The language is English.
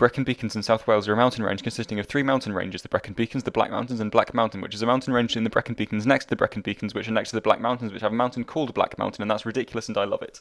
Brecon Beacons in South Wales are a mountain range consisting of three mountain ranges the Brecon Beacons, the Black Mountains, and Black Mountain, which is a mountain range in the Brecon Beacons next to the Brecon Beacons, which are next to the Black Mountains, which have a mountain called Black Mountain, and that's ridiculous and I love it.